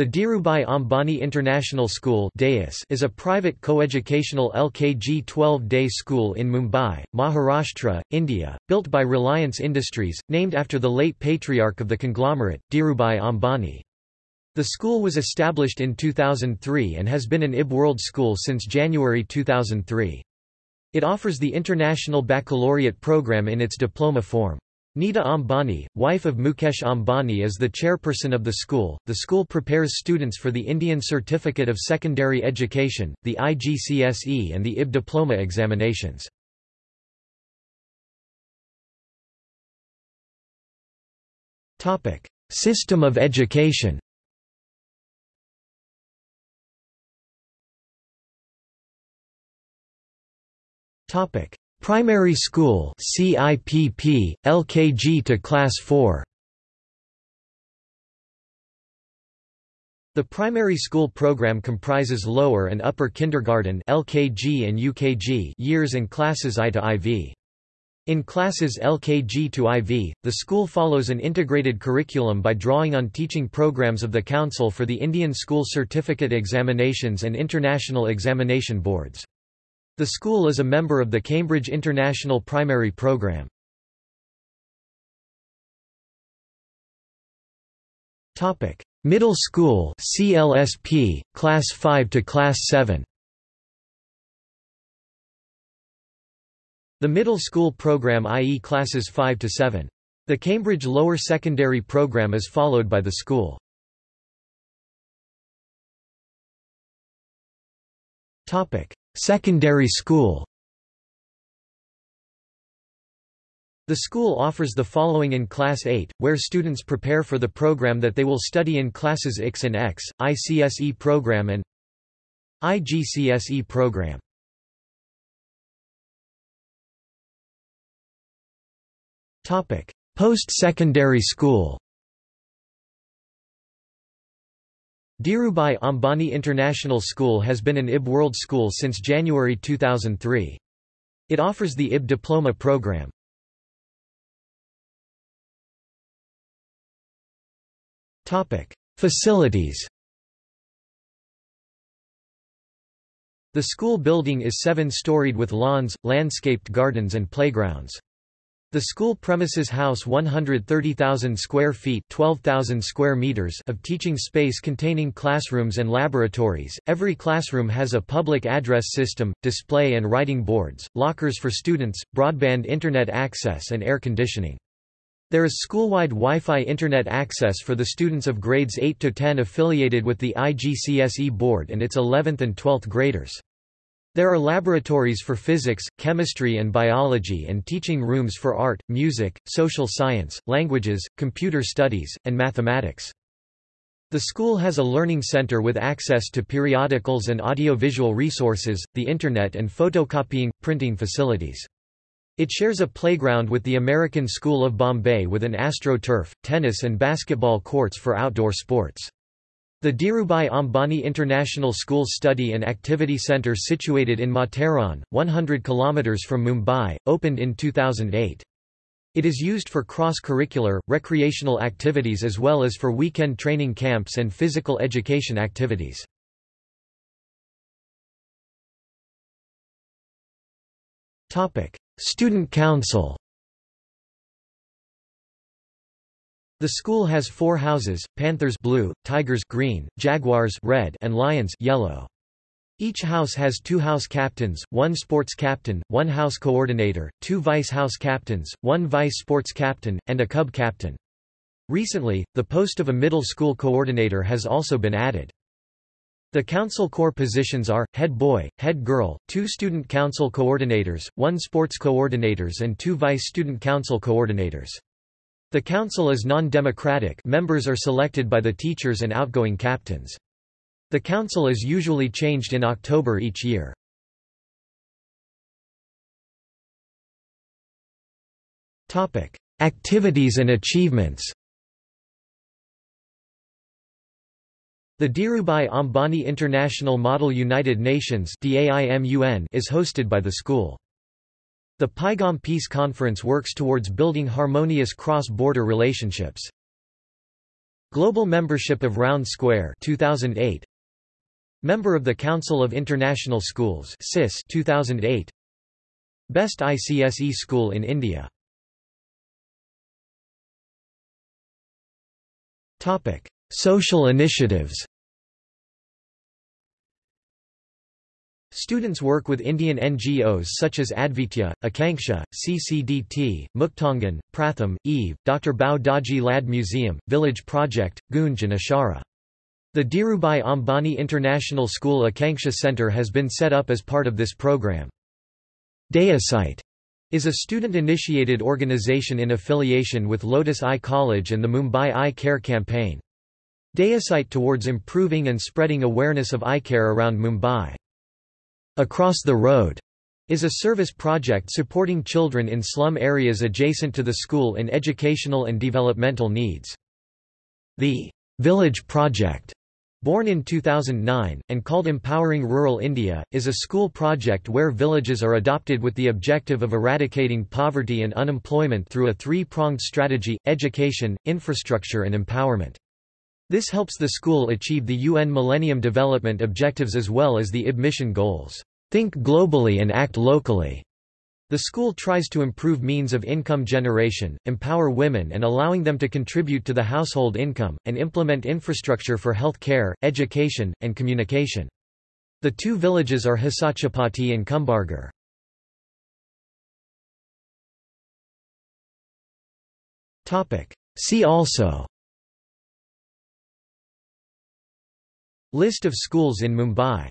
The Dhirubhai Ambani International School is a private coeducational LKG 12-day school in Mumbai, Maharashtra, India, built by Reliance Industries, named after the late patriarch of the conglomerate, Dhirubhai Ambani. The school was established in 2003 and has been an IB World School since January 2003. It offers the International Baccalaureate program in its diploma form. Nita Ambani, wife of Mukesh Ambani is the chairperson of the school. The school prepares students for the Indian Certificate of Secondary Education, the IGCSE and the IB diploma examinations. Topic: System of education. Topic: Primary School CIPP, LKG to Class 4 The primary school program comprises lower and upper kindergarten LKG and UKG years and classes I to IV. In classes LKG to IV, the school follows an integrated curriculum by drawing on teaching programs of the Council for the Indian School Certificate Examinations and International Examination Boards. The school is a member of the Cambridge International Primary Programme. Topic: Middle School (CLSP), Class 5 to Class 7. The middle school program i.e. classes 5 to 7. The Cambridge Lower Secondary program is followed by the school. Topic: Secondary school. The school offers the following in Class 8, where students prepare for the program that they will study in Classes X and X, ICSE program and IGCSE program. Post-secondary school Dhirubhai Ambani International School has been an IB World School since January 2003. It offers the IB diploma program. Facilities The school building is seven-storied with lawns, landscaped gardens and playgrounds. The school premises house 130,000 square feet 12,000 square meters of teaching space containing classrooms and laboratories. Every classroom has a public address system, display and writing boards, lockers for students, broadband internet access and air conditioning. There is school-wide Wi-Fi internet access for the students of grades 8 to 10 affiliated with the IGCSE board and its 11th and 12th graders. There are laboratories for physics, chemistry and biology and teaching rooms for art, music, social science, languages, computer studies, and mathematics. The school has a learning center with access to periodicals and audiovisual resources, the Internet and photocopying, printing facilities. It shares a playground with the American School of Bombay with an astroturf, tennis and basketball courts for outdoor sports. The Dhirubhai Ambani International School Study and Activity Centre situated in Matheran, 100 km from Mumbai, opened in 2008. It is used for cross-curricular, recreational activities as well as for weekend training camps and physical education activities. Student Council The school has four houses, Panthers blue, Tigers green, Jaguars red and Lions yellow. Each house has two house captains, one sports captain, one house coordinator, two vice house captains, one vice sports captain, and a cub captain. Recently, the post of a middle school coordinator has also been added. The council core positions are, head boy, head girl, two student council coordinators, one sports coordinators and two vice student council coordinators. The council is non-democratic members are selected by the teachers and outgoing captains. The council is usually changed in October each year. Activities and achievements The Dhirubhai Ambani International Model United Nations is hosted by the school. The Paigam Peace Conference works towards building harmonious cross-border relationships. Global membership of Round Square 2008 Member of the Council of International Schools CIS 2008 Best ICSE school in India. Topic Social initiatives Students work with Indian NGOs such as Advitya, Akanksha, CCDT, Muktangan, Pratham, EVE, Dr. Bhau Daji Lad Museum, Village Project, Goonj and Ashara. The Dhirubhai Ambani International School Akanksha Center has been set up as part of this program. Dayasite is a student-initiated organization in affiliation with Lotus Eye College and the Mumbai Eye Care Campaign. Dayasite towards improving and spreading awareness of eye care around Mumbai. Across the Road is a service project supporting children in slum areas adjacent to the school in educational and developmental needs. The Village Project Born in 2009, and called Empowering Rural India, is a school project where villages are adopted with the objective of eradicating poverty and unemployment through a three-pronged strategy, education, infrastructure and empowerment. This helps the school achieve the UN Millennium Development Objectives as well as the IB mission goals. Think globally and act locally. The school tries to improve means of income generation, empower women and allowing them to contribute to the household income, and implement infrastructure for health care, education, and communication. The two villages are Hisachapati and Kumbargarh. See also List of schools in Mumbai